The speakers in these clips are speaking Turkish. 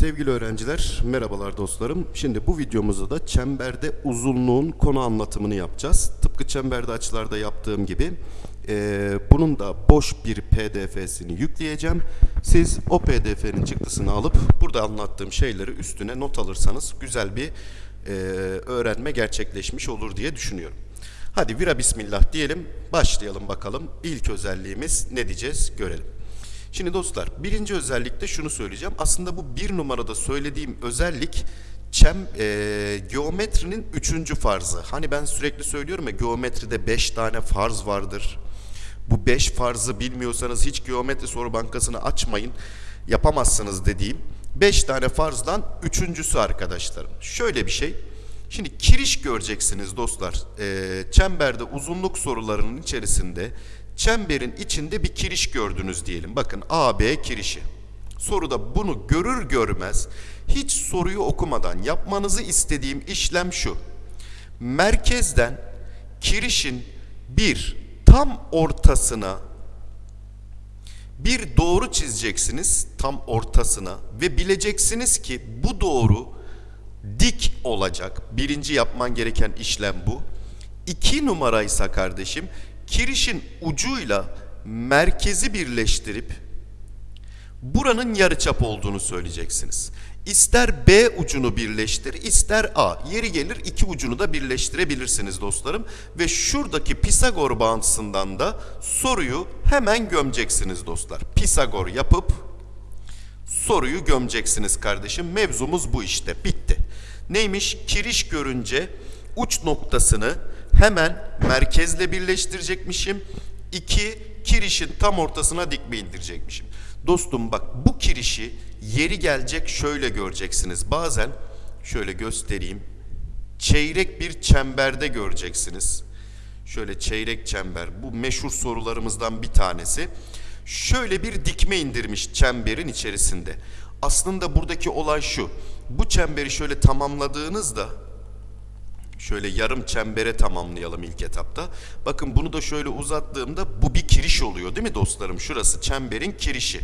Sevgili öğrenciler, merhabalar dostlarım. Şimdi bu videomuzda da çemberde uzunluğun konu anlatımını yapacağız. Tıpkı çemberde açılarda yaptığım gibi eee, bunun da boş bir pdf'sini yükleyeceğim. Siz o pdf'nin çıktısını alıp burada anlattığım şeyleri üstüne not alırsanız güzel bir eee, öğrenme gerçekleşmiş olur diye düşünüyorum. Hadi vira bismillah diyelim, başlayalım bakalım. İlk özelliğimiz ne diyeceğiz görelim. Şimdi dostlar birinci özellikte şunu söyleyeceğim. Aslında bu bir numarada söylediğim özellik çem, e, geometrinin üçüncü farzı. Hani ben sürekli söylüyorum ya geometride beş tane farz vardır. Bu beş farzı bilmiyorsanız hiç geometri soru bankasını açmayın. Yapamazsınız dediğim beş tane farzdan üçüncüsü arkadaşlarım. Şöyle bir şey. Şimdi kiriş göreceksiniz dostlar. Ee, çemberde uzunluk sorularının içerisinde çemberin içinde bir kiriş gördünüz diyelim. Bakın AB kirişi. Soruda bunu görür görmez hiç soruyu okumadan yapmanızı istediğim işlem şu. Merkezden kirişin bir tam ortasına bir doğru çizeceksiniz tam ortasına ve bileceksiniz ki bu doğru dik olacak. Birinci yapman gereken işlem bu. İki numaraysa kardeşim kirişin ucuyla merkezi birleştirip buranın yarıçap olduğunu söyleyeceksiniz. İster B ucunu birleştir, ister A. Yeri gelir iki ucunu da birleştirebilirsiniz dostlarım. Ve şuradaki Pisagor bağıntısından da soruyu hemen gömeceksiniz dostlar. Pisagor yapıp soruyu gömeceksiniz kardeşim. Mevzumuz bu işte. Bitti. Neymiş? Kiriş görünce uç noktasını hemen merkezle birleştirecekmişim. İki, kirişin tam ortasına dikme indirecekmişim. Dostum bak bu kirişi yeri gelecek şöyle göreceksiniz. Bazen şöyle göstereyim. Çeyrek bir çemberde göreceksiniz. Şöyle çeyrek çember. Bu meşhur sorularımızdan bir tanesi. Şöyle bir dikme indirmiş çemberin içerisinde. Aslında buradaki olay şu. Bu çemberi şöyle tamamladığınızda şöyle yarım çembere tamamlayalım ilk etapta. Bakın bunu da şöyle uzattığımda bu bir kiriş oluyor değil mi dostlarım? Şurası çemberin kirişi.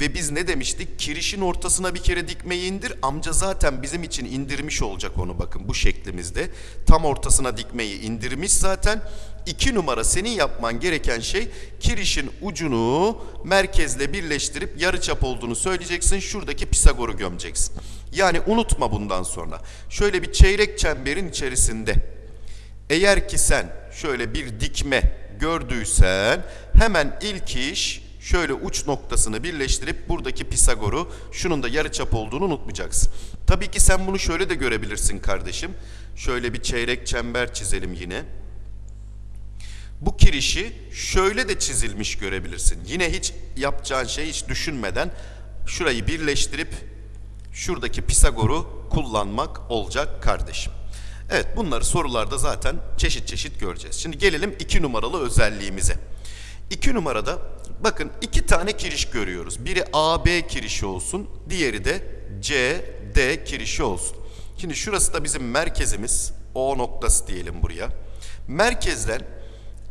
Ve biz ne demiştik? Kirişin ortasına bir kere dikmeyi indir. Amca zaten bizim için indirmiş olacak onu bakın bu şeklimizde. Tam ortasına dikmeyi indirmiş zaten. İki numara senin yapman gereken şey kirişin ucunu merkezle birleştirip yarıçap olduğunu söyleyeceksin. Şuradaki Pisagor'u gömeceksin. Yani unutma bundan sonra. Şöyle bir çeyrek çemberin içerisinde eğer ki sen şöyle bir dikme gördüysen hemen ilk iş şöyle uç noktasını birleştirip buradaki Pisagor'u şunun da yarıçap olduğunu unutmayacaksın. Tabii ki sen bunu şöyle de görebilirsin kardeşim. Şöyle bir çeyrek çember çizelim yine. Bu kirişi şöyle de çizilmiş görebilirsin. Yine hiç yapacağın şey hiç düşünmeden şurayı birleştirip şuradaki Pisagor'u kullanmak olacak kardeşim. Evet bunları sorularda zaten çeşit çeşit göreceğiz. Şimdi gelelim iki numaralı özelliğimize. İki numarada bakın iki tane kiriş görüyoruz. Biri AB kirişi olsun, diğeri de CD kirişi olsun. Şimdi şurası da bizim merkezimiz. O noktası diyelim buraya. Merkezden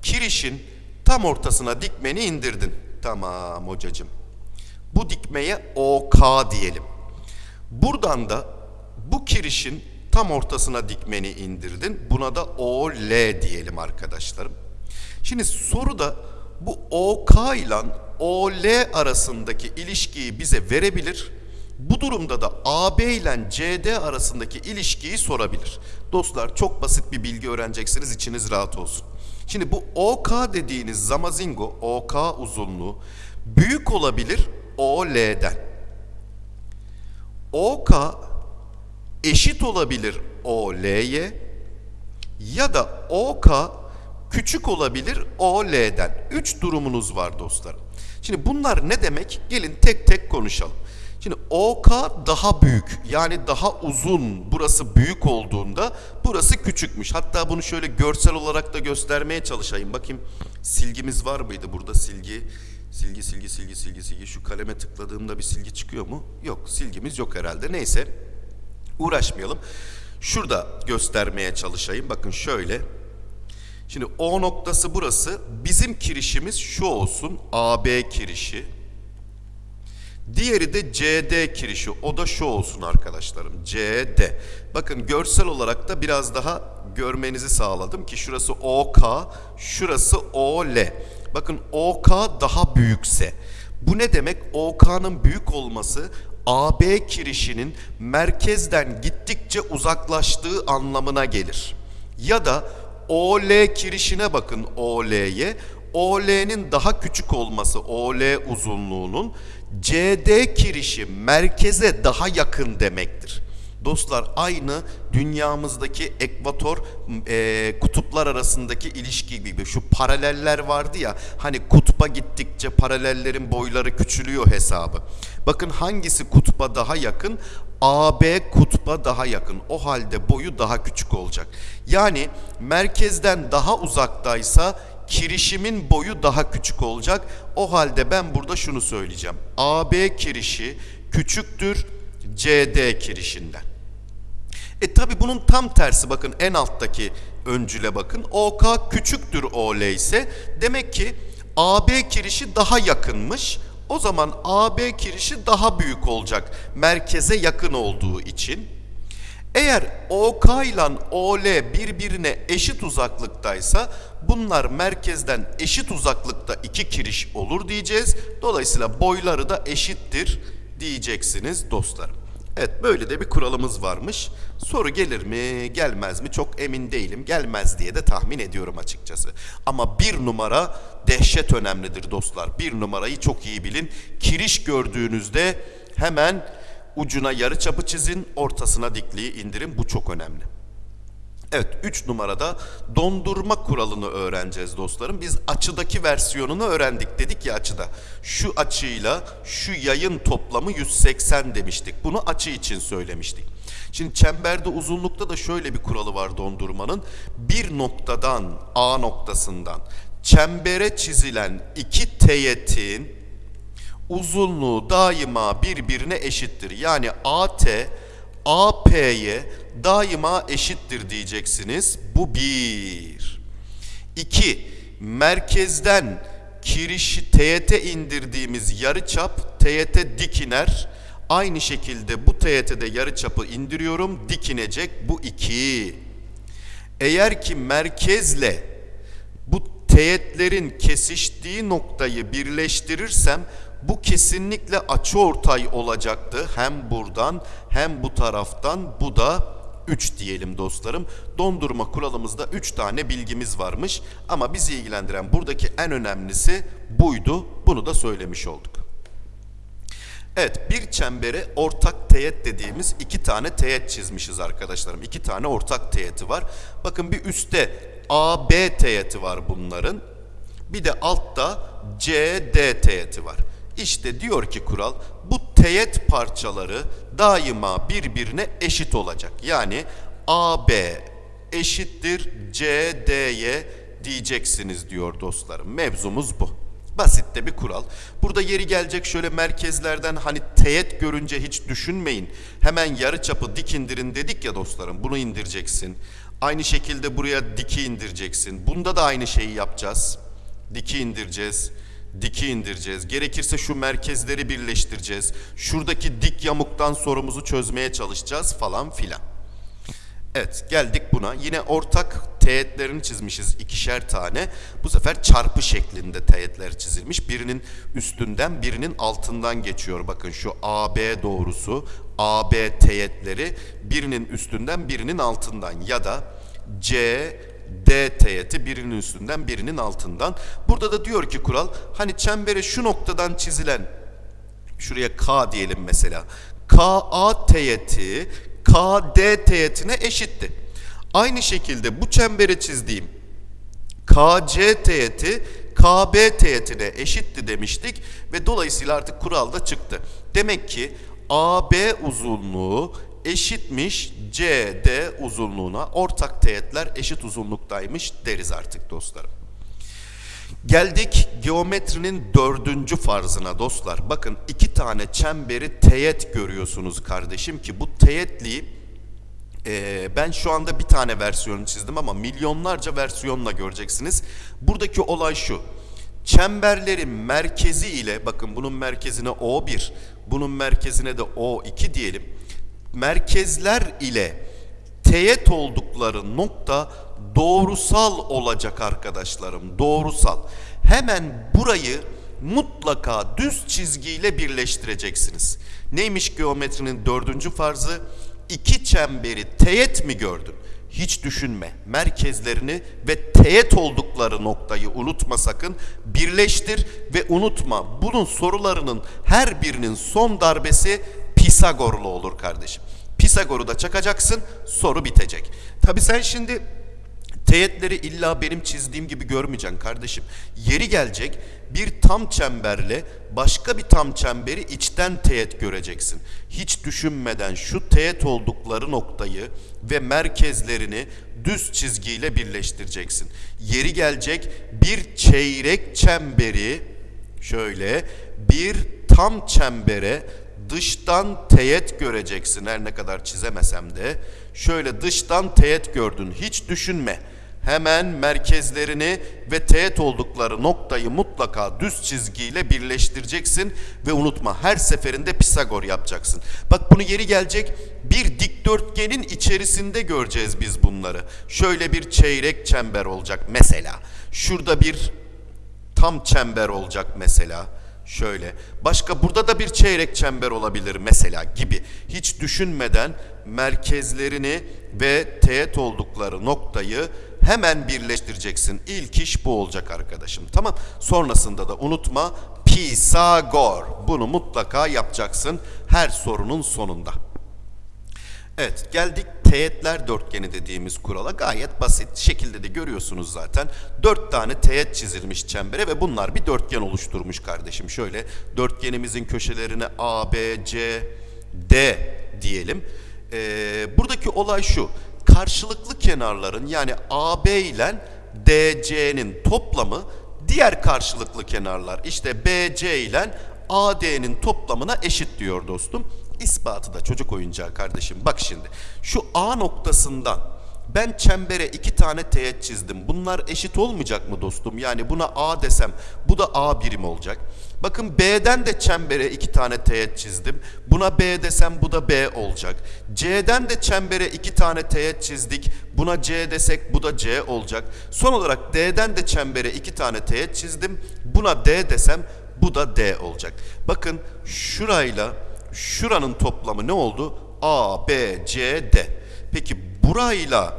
kirişin tam ortasına dikmeni indirdin. Tamam hocacığım. Bu dikmeye OK diyelim. Buradan da bu kirişin tam ortasına dikmeni indirdin. Buna da OL diyelim arkadaşlarım. Şimdi soruda bu OK ile OL arasındaki ilişkiyi bize verebilir. Bu durumda da AB ile CD arasındaki ilişkiyi sorabilir. Dostlar çok basit bir bilgi öğreneceksiniz içiniz rahat olsun. Şimdi bu OK dediğiniz zamazingo OK uzunluğu büyük olabilir OL'den. OK eşit olabilir OL'ye ya da OK küçük olabilir OL'den. Üç durumunuz var dostlarım. Şimdi bunlar ne demek? Gelin tek tek konuşalım. Şimdi OK daha büyük yani daha uzun burası büyük olduğunda burası küçükmüş. Hatta bunu şöyle görsel olarak da göstermeye çalışayım. Bakayım silgimiz var mıydı burada silgi? Silgi silgi silgi silgi silgi şu kaleme tıkladığımda bir silgi çıkıyor mu? Yok silgimiz yok herhalde neyse uğraşmayalım. Şurada göstermeye çalışayım bakın şöyle. Şimdi O noktası burası bizim kirişimiz şu olsun AB kirişi. Diğeri de CD kirişi. O da şu olsun arkadaşlarım. CD. Bakın görsel olarak da biraz daha görmenizi sağladım ki şurası OK, şurası OL. Bakın OK daha büyükse. Bu ne demek? OK'nın büyük olması AB kirişinin merkezden gittikçe uzaklaştığı anlamına gelir. Ya da OL kirişine bakın OL'ye. OL'nin daha küçük olması OL uzunluğunun CD kirişi merkeze daha yakın demektir. Dostlar aynı dünyamızdaki ekvator e, kutuplar arasındaki ilişki gibi şu paraleller vardı ya hani kutba gittikçe paralellerin boyları küçülüyor hesabı. Bakın hangisi kutba daha yakın? AB kutba daha yakın. O halde boyu daha küçük olacak. Yani merkezden daha uzaktaysa kirişimin boyu daha küçük olacak. O halde ben burada şunu söyleyeceğim. AB kirişi küçüktür CD kirişinden. E tabi bunun tam tersi bakın en alttaki öncüle bakın. OK küçüktür OL ise demek ki AB kirişi daha yakınmış. O zaman AB kirişi daha büyük olacak merkeze yakın olduğu için. Eğer OK ile OL birbirine eşit uzaklıktaysa bunlar merkezden eşit uzaklıkta iki kiriş olur diyeceğiz. Dolayısıyla boyları da eşittir diyeceksiniz dostlarım. Evet böyle de bir kuralımız varmış. Soru gelir mi gelmez mi çok emin değilim. Gelmez diye de tahmin ediyorum açıkçası. Ama bir numara dehşet önemlidir dostlar. Bir numarayı çok iyi bilin. Kiriş gördüğünüzde hemen ucuna yarı çapı çizin, ortasına dikliği indirin. Bu çok önemli. Evet 3 numarada dondurma kuralını öğreneceğiz dostlarım. Biz açıdaki versiyonunu öğrendik dedik ya açıda. Şu açıyla şu yayın toplamı 180 demiştik. Bunu açı için söylemiştik. Şimdi çemberde uzunlukta da şöyle bir kuralı var dondurmanın. Bir noktadan A noktasından çembere çizilen iki teğetin uzunluğu daima birbirine eşittir. Yani AT AP'ye daima eşittir diyeceksiniz. Bu bir. İki, merkezden kirişi teğete indirdiğimiz yarıçap teğete dik iner. Aynı şekilde bu teğete yarıçapı indiriyorum. Dik inecek. Bu iki. Eğer ki merkezle bu teğetlerin kesiştiği noktayı birleştirirsem bu kesinlikle açı ortay olacaktı. Hem buradan hem bu taraftan bu da 3 diyelim dostlarım. Dondurma kuralımızda 3 tane bilgimiz varmış. Ama bizi ilgilendiren buradaki en önemlisi buydu. Bunu da söylemiş olduk. Evet bir çembere ortak teğet dediğimiz iki tane teğet çizmişiz arkadaşlarım. İki tane ortak teğeti var. Bakın bir üstte AB teğeti var bunların. Bir de altta CD teğeti var. İşte diyor ki kural bu teğet parçaları daima birbirine eşit olacak. Yani AB eşittir CD'ye diyeceksiniz diyor dostlarım. Mevzumuz bu. Basit de bir kural. Burada yeri gelecek şöyle merkezlerden hani teğet görünce hiç düşünmeyin. Hemen yarı çapı dik indirin dedik ya dostlarım. Bunu indireceksin. Aynı şekilde buraya diki indireceksin. Bunda da aynı şeyi yapacağız. Diki indireceğiz diki indireceğiz. Gerekirse şu merkezleri birleştireceğiz. Şuradaki dik yamuktan sorumuzu çözmeye çalışacağız falan filan. Evet geldik buna. Yine ortak teğetlerini çizmişiz ikişer tane. Bu sefer çarpı şeklinde teğetler çizilmiş. Birinin üstünden birinin altından geçiyor. Bakın şu AB doğrusu AB teğetleri birinin üstünden birinin altından ya da C, D teğeti birinin üstünden birinin altından. Burada da diyor ki kural hani çembere şu noktadan çizilen şuraya K diyelim mesela. KA teğeti KD teğetine eşitti. Aynı şekilde bu çembere çizdiğim KC teğeti KB teğetine eşitti demiştik ve dolayısıyla artık kural da çıktı. Demek ki AB uzunluğu eşitmiş CD uzunluğuna. Ortak teğetler eşit uzunluktaymış deriz artık dostlarım. Geldik geometrinin dördüncü farzına dostlar. Bakın iki tane çemberi teğet görüyorsunuz kardeşim ki bu teğetliği e, ben şu anda bir tane versiyonu çizdim ama milyonlarca versiyonla göreceksiniz. Buradaki olay şu. çemberlerin merkezi ile bakın bunun merkezine O1, bunun merkezine de O2 diyelim. Merkezler ile teğet oldukları nokta doğrusal olacak arkadaşlarım. Doğrusal. Hemen burayı mutlaka düz çizgiyle birleştireceksiniz. Neymiş geometrinin dördüncü farzı? İki çemberi teğet mi gördün? Hiç düşünme. Merkezlerini ve teğet oldukları noktayı unutma sakın. Birleştir ve unutma. Bunun sorularının her birinin son darbesi Pisagorlu olur kardeşim. Pisagor'u da çakacaksın, soru bitecek. Tabi sen şimdi teğetleri illa benim çizdiğim gibi görmeyeceksin kardeşim. Yeri gelecek bir tam çemberle başka bir tam çemberi içten teğet göreceksin. Hiç düşünmeden şu teğet oldukları noktayı ve merkezlerini düz çizgiyle birleştireceksin. Yeri gelecek bir çeyrek çemberi şöyle bir tam çembere dıştan teğet göreceksin her ne kadar çizemesem de. Şöyle dıştan teğet gördün hiç düşünme. Hemen merkezlerini ve teğet oldukları noktayı mutlaka düz çizgiyle birleştireceksin ve unutma her seferinde Pisagor yapacaksın. Bak bunu yeri gelecek bir dikdörtgenin içerisinde göreceğiz biz bunları. Şöyle bir çeyrek çember olacak mesela. Şurada bir tam çember olacak mesela. Şöyle. Başka burada da bir çeyrek çember olabilir mesela gibi. Hiç düşünmeden merkezlerini ve teğet oldukları noktayı hemen birleştireceksin. İlk iş bu olacak arkadaşım. Tamam. Sonrasında da unutma Pisagor. Bunu mutlaka yapacaksın her sorunun sonunda. Evet geldik teğetler dörtgeni dediğimiz kurala gayet basit şekilde de görüyorsunuz zaten. Dört tane teğet çizilmiş çembere ve bunlar bir dörtgen oluşturmuş kardeşim. Şöyle dörtgenimizin köşelerine A, B, C, D diyelim. Ee, buradaki olay şu karşılıklı kenarların yani AB ile DC'nin toplamı diğer karşılıklı kenarlar işte BC ile AD'nin toplamına eşit diyor dostum. İspatı da çocuk oyuncağı kardeşim. Bak şimdi şu A noktasından ben çembere iki tane teğet çizdim. Bunlar eşit olmayacak mı dostum? Yani buna A desem bu da A birim olacak. Bakın B'den de çembere iki tane teğet çizdim. Buna B desem bu da B olacak. C'den de çembere iki tane teğet çizdik. Buna C desek bu da C olacak. Son olarak D'den de çembere iki tane teğet çizdim. Buna D desem bu da D olacak. Bakın şurayla şuranın toplamı ne oldu? A, B, C, D. Peki burayla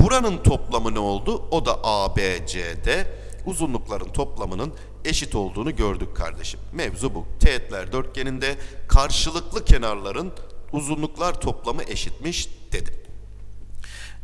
buranın toplamı ne oldu? O da A, B, C, D. Uzunlukların toplamının eşit olduğunu gördük kardeşim. Mevzu bu. Teğetler dörtgeninde karşılıklı kenarların uzunluklar toplamı eşitmiş dedim.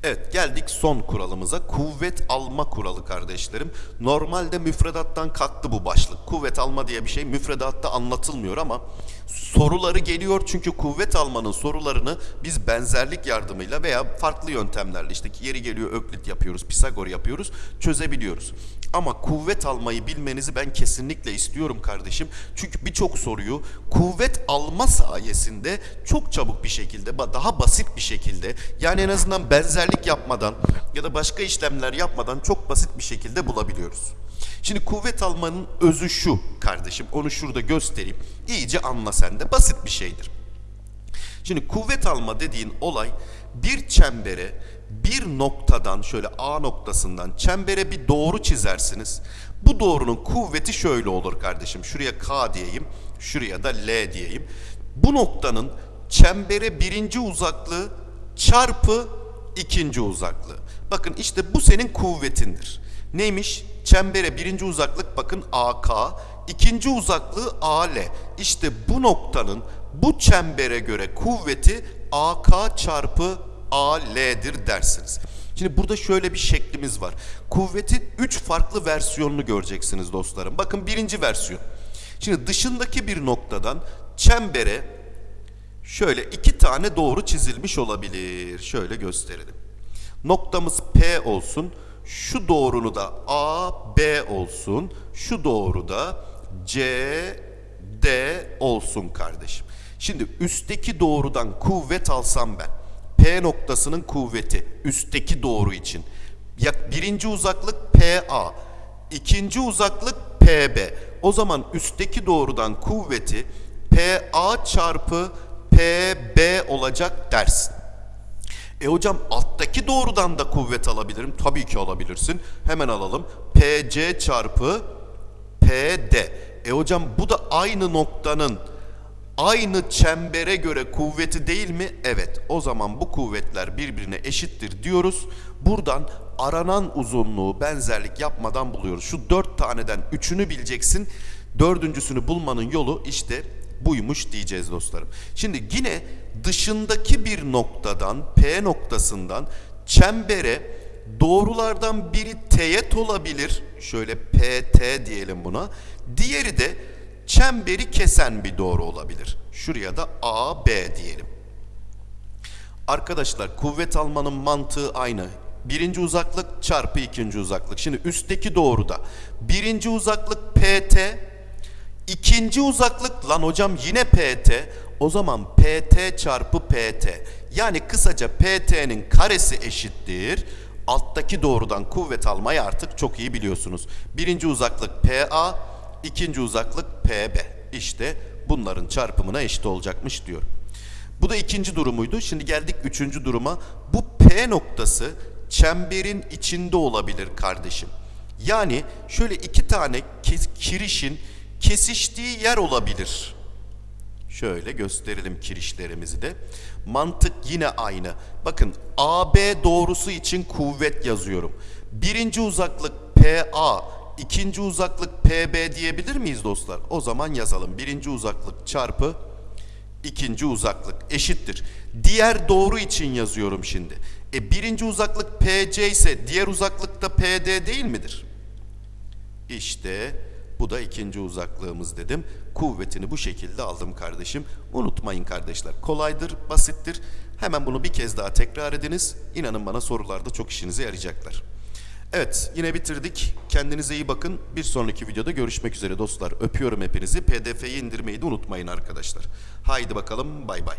Evet geldik son kuralımıza. Kuvvet alma kuralı kardeşlerim. Normalde müfredattan kalktı bu başlık. Kuvvet alma diye bir şey müfredatta anlatılmıyor ama soruları geliyor çünkü kuvvet almanın sorularını biz benzerlik yardımıyla veya farklı yöntemlerle işte yeri geliyor öklit yapıyoruz, Pisagor yapıyoruz, çözebiliyoruz. Ama kuvvet almayı bilmenizi ben kesinlikle istiyorum kardeşim. Çünkü birçok soruyu kuvvet alma sayesinde çok çabuk bir şekilde, daha basit bir şekilde yani en azından benzerlik yapmadan ya da başka işlemler yapmadan çok basit bir şekilde bulabiliyoruz. Şimdi kuvvet almanın özü şu kardeşim. Onu şurada göstereyim. İyice anla sen de. Basit bir şeydir. Şimdi kuvvet alma dediğin olay bir çembere bir noktadan şöyle A noktasından çembere bir doğru çizersiniz. Bu doğrunun kuvveti şöyle olur kardeşim. Şuraya K diyeyim, şuraya da L diyeyim. Bu noktanın çembere birinci uzaklığı çarpı ikinci uzaklığı. Bakın işte bu senin kuvvetindir. Neymiş? Çembere birinci uzaklık bakın AK, ikinci uzaklığı AL. İşte bu noktanın bu çembere göre kuvveti AK çarpı AL'dir dersiniz. Şimdi burada şöyle bir şeklimiz var. Kuvvetin 3 farklı versiyonunu göreceksiniz dostlarım. Bakın birinci versiyon. Şimdi dışındaki bir noktadan çembere şöyle iki tane doğru çizilmiş olabilir. Şöyle gösterelim. Noktamız P olsun. Şu doğrunu da A, B olsun. Şu doğru da C, D olsun kardeşim. Şimdi üstteki doğrudan kuvvet alsam ben. P noktasının kuvveti üstteki doğru için. Birinci uzaklık PA, ikinci uzaklık PB. O zaman üstteki doğrudan kuvveti PA çarpı PB olacak dersin. E hocam alttaki doğrudan da kuvvet alabilirim. Tabii ki alabilirsin. Hemen alalım. PC çarpı PD. E hocam bu da aynı noktanın aynı çembere göre kuvveti değil mi? Evet. O zaman bu kuvvetler birbirine eşittir diyoruz. Buradan aranan uzunluğu benzerlik yapmadan buluyoruz. Şu dört taneden üçünü bileceksin. Dördüncüsünü bulmanın yolu işte buymuş diyeceğiz dostlarım. Şimdi yine dışındaki bir noktadan P noktasından çembere doğrulardan biri teğet olabilir. Şöyle PT diyelim buna. Diğeri de çemberi kesen bir doğru olabilir. Şuraya da AB diyelim. Arkadaşlar kuvvet almanın mantığı aynı. Birinci uzaklık çarpı ikinci uzaklık. Şimdi üstteki doğruda birinci uzaklık PT, ikinci uzaklık lan hocam yine PT. O zaman PT çarpı PT. Yani kısaca PT'nin karesi eşittir. Alttaki doğrudan kuvvet almayı artık çok iyi biliyorsunuz. Birinci uzaklık PA, ikinci uzaklık PB. İşte bunların çarpımına eşit olacakmış diyor. Bu da ikinci durumuydu. Şimdi geldik üçüncü duruma. Bu P noktası çemberin içinde olabilir kardeşim. Yani şöyle iki tane kirişin kesiştiği yer olabilir. Şöyle gösterelim kirişlerimizi de. Mantık yine aynı. Bakın AB doğrusu için kuvvet yazıyorum. Birinci uzaklık PA, ikinci uzaklık PB diyebilir miyiz dostlar? O zaman yazalım. Birinci uzaklık çarpı ikinci uzaklık eşittir. Diğer doğru için yazıyorum şimdi. E birinci uzaklık PC ise diğer uzaklık da PD değil midir? İşte bu da ikinci uzaklığımız dedim. Kuvvetini bu şekilde aldım kardeşim. Unutmayın kardeşler. Kolaydır, basittir. Hemen bunu bir kez daha tekrar ediniz. İnanın bana sorularda çok işinize yarayacaklar. Evet yine bitirdik. Kendinize iyi bakın. Bir sonraki videoda görüşmek üzere dostlar. Öpüyorum hepinizi. PDF'yi indirmeyi de unutmayın arkadaşlar. Haydi bakalım bay bay.